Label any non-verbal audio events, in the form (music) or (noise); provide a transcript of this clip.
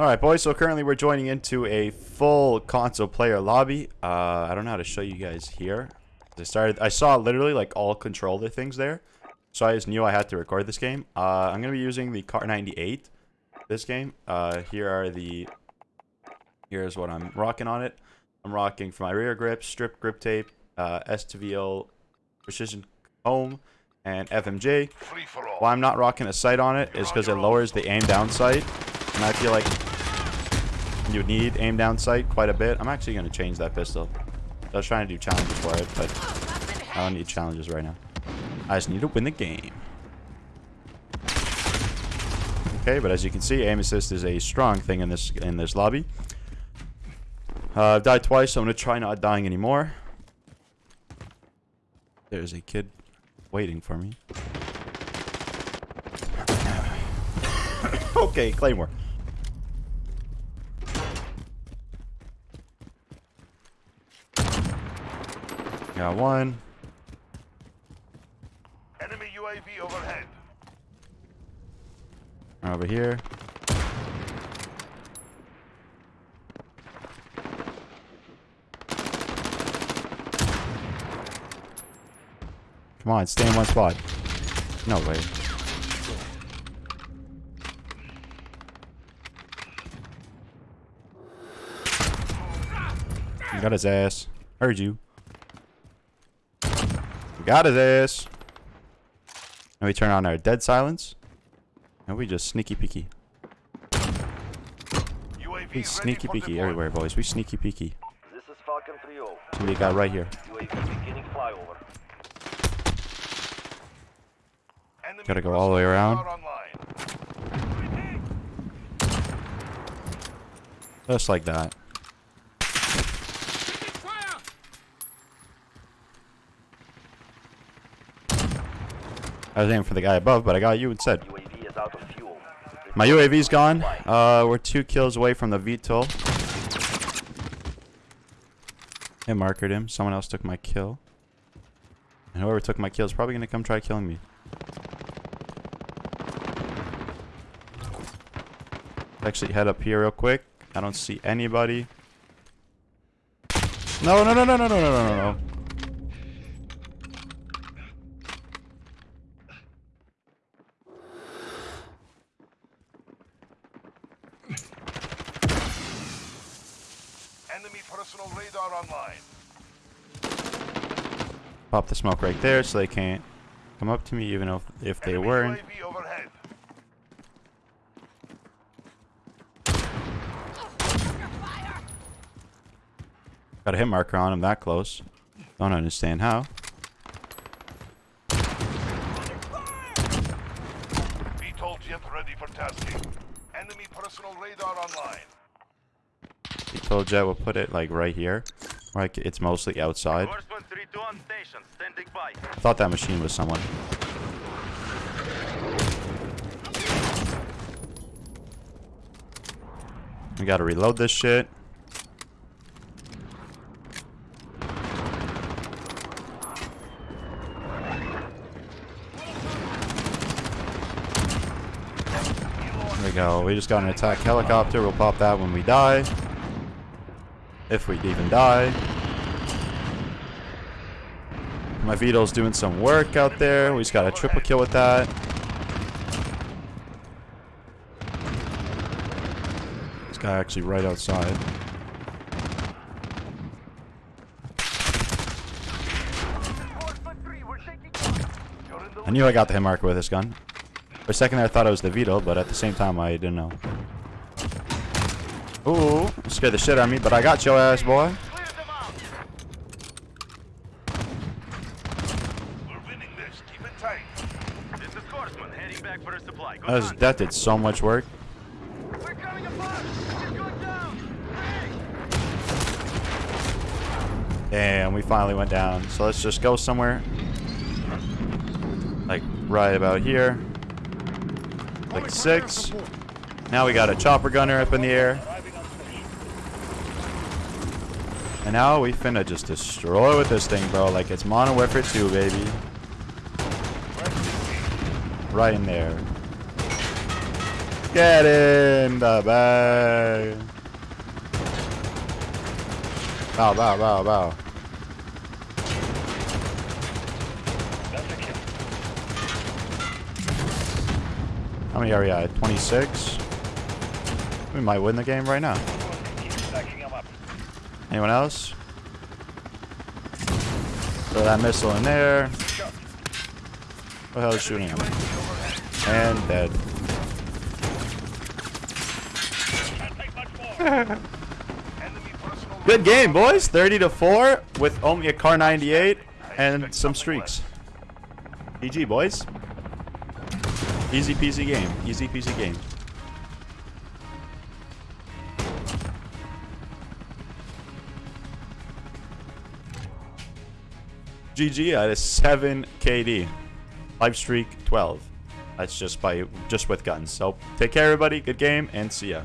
Alright boys, so currently we're joining into a full console player lobby. Uh, I don't know how to show you guys here. I started, I saw literally like all controller things there. So I just knew I had to record this game. Uh, I'm going to be using the Kar 98 this game. Uh, here are the, here's what I'm rocking on it. I'm rocking for my rear grip, strip grip tape, uh, STVL precision comb, and FMJ. Why I'm not rocking a sight on it is because it lowers the aim down sight. And I feel like you need aim down sight quite a bit. I'm actually going to change that pistol. I was trying to do challenges for it, but I don't need challenges right now. I just need to win the game. Okay, but as you can see, aim assist is a strong thing in this in this lobby. Uh, I've died twice, so I'm going to try not dying anymore. There's a kid waiting for me. (coughs) okay, Claymore. Got one. Enemy UAV overhead. Over here. Come on, stay in one spot. No way. You got his ass. Heard you. Got his ass. And we turn on our dead silence. And we just sneaky peeky. UAV We sneaky peeky everywhere, boys. We sneaky peeky. This is Falcon 3-0. Somebody got right here. UAV beginning flyover. Gotta go all the way around. Just like that. I was aiming for the guy above, but I got you instead. UAV. My UAV's gone. Uh, we're two kills away from the VTOL. I markered him. Someone else took my kill. And whoever took my kill is probably gonna come try killing me. Actually, head up here real quick. I don't see anybody. No, no, no, no, no, no, no, no, no, no. Enemy personal radar online. Pop the smoke right there so they can't come up to me even if, if they Enemy weren't. Overhead. Got a hit marker on him that close. Don't understand how. Ready for tasking. Enemy personal radar online. VTOL Jet we'll put it like right here. Like it's mostly outside. Horseman 3-2 on station, standing by. Thought that machine was someone. We gotta reload this shit. There we go. We just got an attack helicopter. We'll pop that when we die. If we even die. My VTOL's doing some work out there. We just got a triple kill with that. This guy actually right outside. I knew I got the hit marker with this gun. For a second there, I thought it was the VTOL, but at the same time, I didn't know. Ooh, scared the shit out of me, but I got your ass, boy. Clear them out. We're winning this. Keep it tight. This is Horseman, heading back for a supply. Good That, did so much work. We're coming apart. She's going down. Hey. Damn, we finally went down. So let's just go somewhere. Like, right about here. Like six. Now we got a chopper gunner up in the air. And now we finna just destroy with this thing, bro. Like it's Modern Warfare 2, baby. Right in there. Get in the bag. Bow, bow, bow, bow. How many are we at? 26? We might win the game right now. Anyone else? Throw that missile in there. What the hell is shooting him? And dead. (laughs) Good game, boys. 30 to 4 with only a Kar 98 and some streaks. GG, boys. Easy peasy game. Easy peasy game. GG at a 7 KD. Live streak 12. That's just by just with guns. So take care everybody. Good game and see ya.